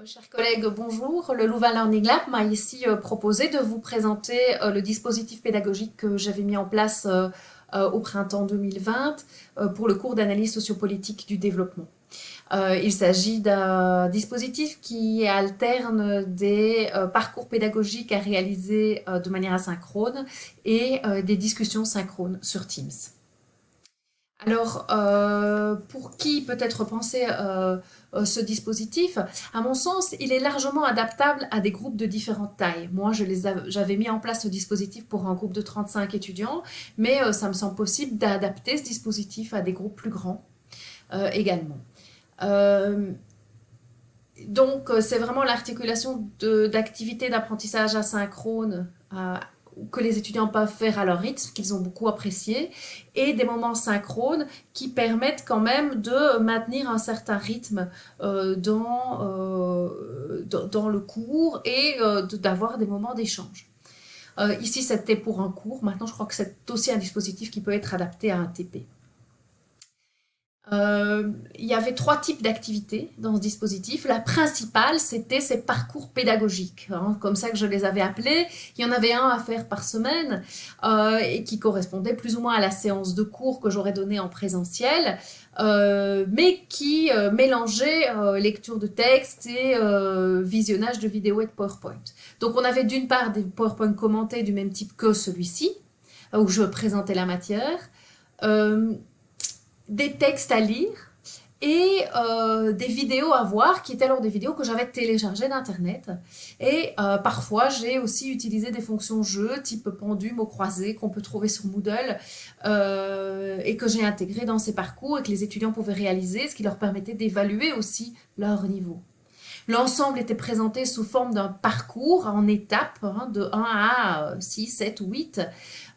Euh, chers collègues, bonjour. Le Louvain Learning Lab m'a ici euh, proposé de vous présenter euh, le dispositif pédagogique que j'avais mis en place au printemps 2020 pour le cours d'analyse sociopolitique du développement. Il s'agit d'un dispositif qui alterne des parcours pédagogiques à réaliser de manière asynchrone et des discussions synchrones sur Teams. Alors, euh, pour qui peut être pensé euh, euh, ce dispositif? À mon sens, il est largement adaptable à des groupes de différentes tailles. Moi, j'avais mis en place ce dispositif pour un groupe de 35 étudiants, mais ça me semble possible d'adapter ce dispositif à des groupes plus grands également. donc, c'est vraiment l'articulation d'activités d'apprentissage asynchrone que les étudiants peuvent faire à leur rythme, qu'ils ont beaucoup apprécié, et des moments synchrones qui permettent quand même de maintenir un certain rythme euh, dans, euh, dans, le cours et euh, d'avoir des moments d'échange. ici, c'était pour un cours. Maintenant, je crois que c'est aussi un dispositif qui peut être adapté à un TP. Euh, il y avait trois types d'activités dans ce dispositif. La principale, c'était ces parcours pédagogiques, hein, comme ça que je les avais appelés. Il y en avait un à faire par semaine euh, et qui correspondait plus ou moins à la séance de cours que j'aurais donnée en présentiel, euh, mais qui mélangeait lecture de texte et visionnage de vidéos et de PowerPoint. Donc on avait d'une part des PowerPoint commentés du même type que celui-ci, où je présentais la matière, des textes à lire et euh, des vidéos à voir qui étaient alors des vidéos que j'avais téléchargées d'internet et euh, parfois j'ai aussi utilisé des fonctions jeux type pendu, mots croisés qu'on peut trouver sur Moodle euh, et que j'ai intégré dans ces parcours et que les étudiants pouvaient réaliser ce qui leur permettait d'évaluer aussi leur niveau. L'ensemble était présenté sous forme d'un parcours en étapes, hein, de 1 à 6, 7 ou 8.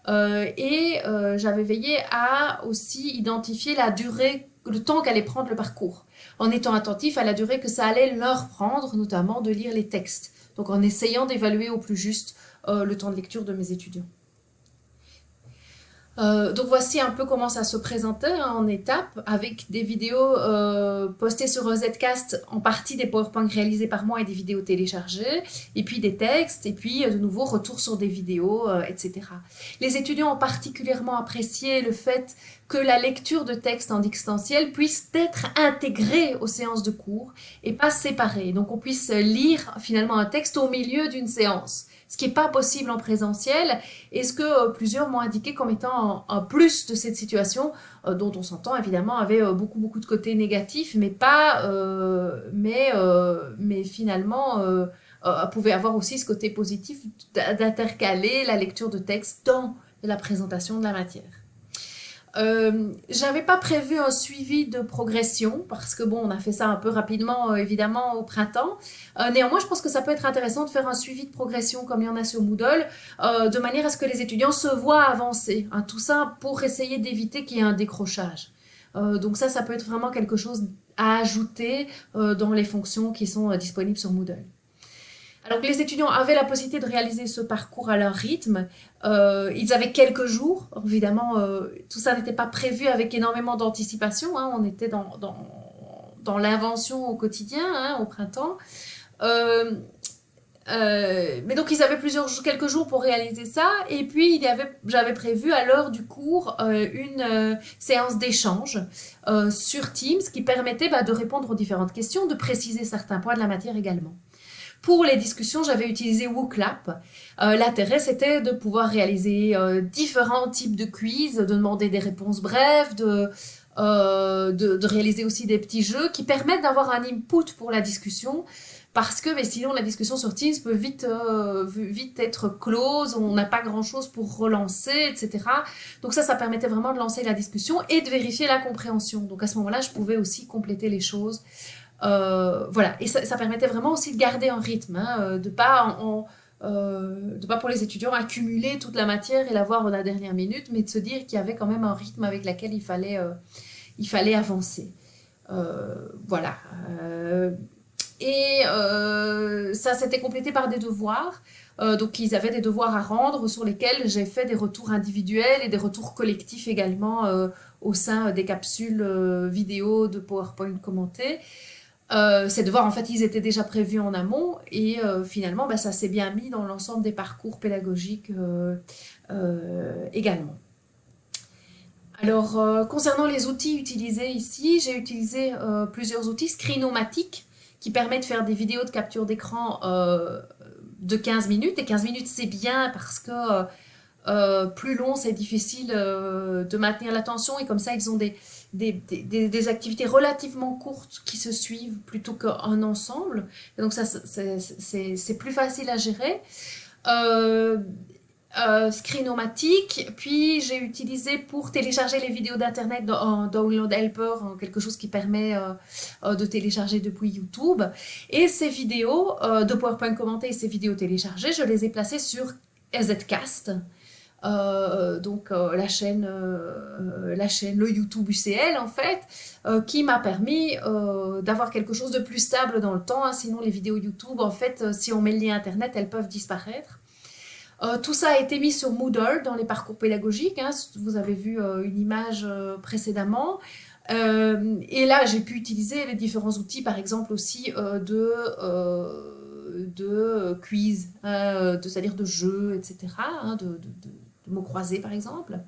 et euh, j'avais veillé à aussi identifier la durée, le temps qu'allait prendre le parcours, en étant attentif à la durée que ça allait leur prendre, notamment de lire les textes. Donc en essayant d'évaluer au plus juste euh, le temps de lecture de mes étudiants. Euh, donc voici un peu comment ça se présentait hein, en étapes avec des vidéos euh, postées sur Zcast, en partie des PowerPoint réalisés par moi et des vidéos téléchargées, et puis des textes, et puis euh, de nouveau retour sur des vidéos, etc. Les étudiants ont particulièrement apprécié le fait que la lecture de textes en distanciel puisse être intégrée aux séances de cours et pas séparée. Donc on puisse lire finalement un texte au milieu d'une séance ce qui n'est pas possible en présentiel, et ce que euh, plusieurs m'ont indiqué comme étant un, plus de cette situation, euh, dont on s'entend évidemment avait euh, beaucoup beaucoup de côtés négatifs, mais pas, mais, mais finalement pouvait avoir aussi ce côté positif d'intercaler la lecture de texte dans la présentation de la matière. Euh, j'avais pas prévu un suivi de progression parce que bon, on a fait ça un peu rapidement euh, évidemment au printemps. Euh, néanmoins, je pense que ça peut être intéressant de faire un suivi de progression comme il y en a sur Moodle, de manière à ce que les étudiants se voient avancer. Hein, tout ça pour essayer d'éviter qu'il y ait un décrochage. donc ça, ça peut être vraiment quelque chose à ajouter dans les fonctions qui sont disponibles sur Moodle. Alors les étudiants avaient la possibilité de réaliser ce parcours à leur rythme. Euh, ils avaient quelques jours. Évidemment, euh, tout ça n'était pas prévu avec énormément d'anticipation. Hein. On était dans, dans, l'invention au quotidien, hein, au printemps. Euh, mais donc ils avaient plusieurs quelques jours pour réaliser ça et puis j'avais prévu à l'heure du cours une séance d'échange sur Teams qui permettait bah, de répondre aux différentes questions, de préciser certains points de la matière également. Pour les discussions, j'avais utilisé WooClap. Euh, L'intérêt, c'était de pouvoir réaliser euh, différents types de quiz, de demander des réponses brèves, de, euh, de, réaliser aussi des petits jeux qui permettent d'avoir un input pour la discussion parce que mais sinon la discussion sur Teams peut vite, vite être close, on n'a pas grand chose pour relancer, etc. Donc ça, ça permettait vraiment de lancer la discussion et de vérifier la compréhension. Donc à ce moment-là, je pouvais aussi compléter les choses euh, voilà, et ça, permettait vraiment aussi de garder un rythme, hein, euh, de pas euh, de pas pour les étudiants accumuler toute la matière et la voir à la dernière minute, mais de se dire qu'il y avait quand même un rythme avec lequel il fallait, il fallait avancer. voilà. et ça s'était complété par des devoirs. donc ils avaient des devoirs à rendre sur lesquels j'ai fait des retours individuels et des retours collectifs également au sein des capsules vidéo de PowerPoint commentées. C'est de voir en fait ils étaient déjà prévus en amont et finalement bah, ça s'est bien mis dans l'ensemble des parcours pédagogiques également. Alors concernant les outils utilisés ici, j'ai utilisé plusieurs outils screenomatiques qui permettent de faire des vidéos de capture d'écran de 15 minutes et 15 minutes c'est bien parce que euh, plus long, c'est difficile euh, de maintenir l'attention et comme ça, ils ont des, des, activités relativement courtes qui se suivent plutôt qu'un ensemble. donc ça, c'est plus facile à gérer. Euh, euh, Screenomatic, puis j'ai utilisé pour télécharger les vidéos d'internet en Download Helper, quelque chose qui permet de télécharger depuis YouTube. Et ces vidéos de PowerPoint commentées et ces vidéos téléchargées, je les ai placées sur Zcast. Euh, donc euh, la chaîne, euh, la chaîne, le YouTube UCL en fait, qui m'a permis d'avoir quelque chose de plus stable dans le temps. Hein. sinon les vidéos YouTube, en fait, si on met le lien internet, elles peuvent disparaître. tout ça a été mis sur Moodle dans les parcours pédagogiques. Hein. vous avez vu une image précédemment. et là, j'ai pu utiliser les différents outils, par exemple aussi de de quiz, c'est-à-dire de jeux, etc., mots croisés par exemple.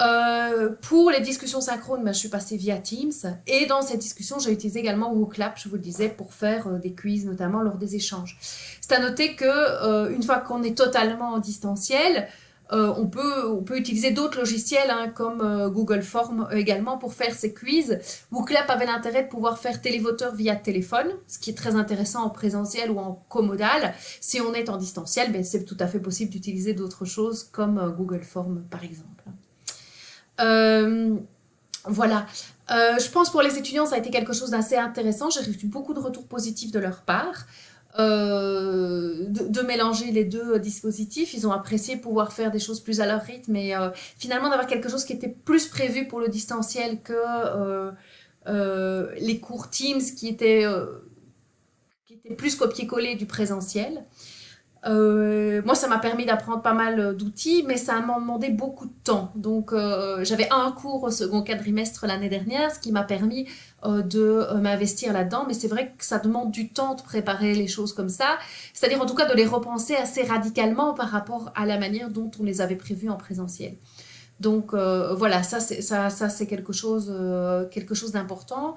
Euh, pour les discussions synchrones, ben, je suis passée via Teams. Et dans cette discussion, j'ai utilisé également WooClap, je vous le disais, pour faire euh, des quiz, notamment lors des échanges. C'est à noter que euh, une fois qu'on est totalement en distanciel, euh, on, peut, utiliser d'autres logiciels hein, comme euh, Google Form également pour faire ces quiz. WooClap avait l'intérêt de pouvoir faire télévoteur via téléphone, ce qui est très intéressant en présentiel ou en commodal. Si on est en distanciel, ben, c'est tout à fait possible d'utiliser d'autres choses comme euh, Google Form par exemple. voilà. je pense pour les étudiants, ça a été quelque chose d'assez intéressant. J'ai reçu beaucoup de retours positifs de leur part. Euh, de, mélanger les deux dispositifs. Ils ont apprécié pouvoir faire des choses plus à leur rythme et euh, finalement d'avoir quelque chose qui était plus prévu pour le distanciel que euh, les cours Teams qui étaient, qui étaient plus copier-coller du présentiel. Euh, moi, ça m'a permis d'apprendre pas mal d'outils, mais ça m'a demandé beaucoup de temps. Donc, euh, j'avais un cours au second quadrimestre l'année dernière, ce qui m'a permis euh, de m'investir là-dedans. Mais c'est vrai que ça demande du temps de préparer les choses comme ça, c'est-à-dire en tout cas de les repenser assez radicalement par rapport à la manière dont on les avait prévues en présentiel. Donc voilà, ça c'est ça, quelque chose, quelque chose d'important.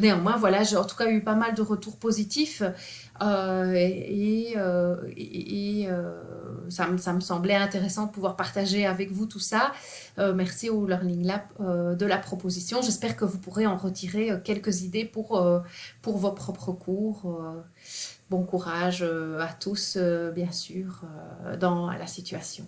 Néanmoins, voilà, j'ai en tout cas eu pas mal de retours positifs. Euh, et, euh, euh, ça, me, ça, me, semblait intéressant de pouvoir partager avec vous tout ça. merci au Learning Lab de la proposition. J'espère que vous pourrez en retirer quelques idées pour, pour vos propres cours. bon courage à tous, bien sûr, dans la situation.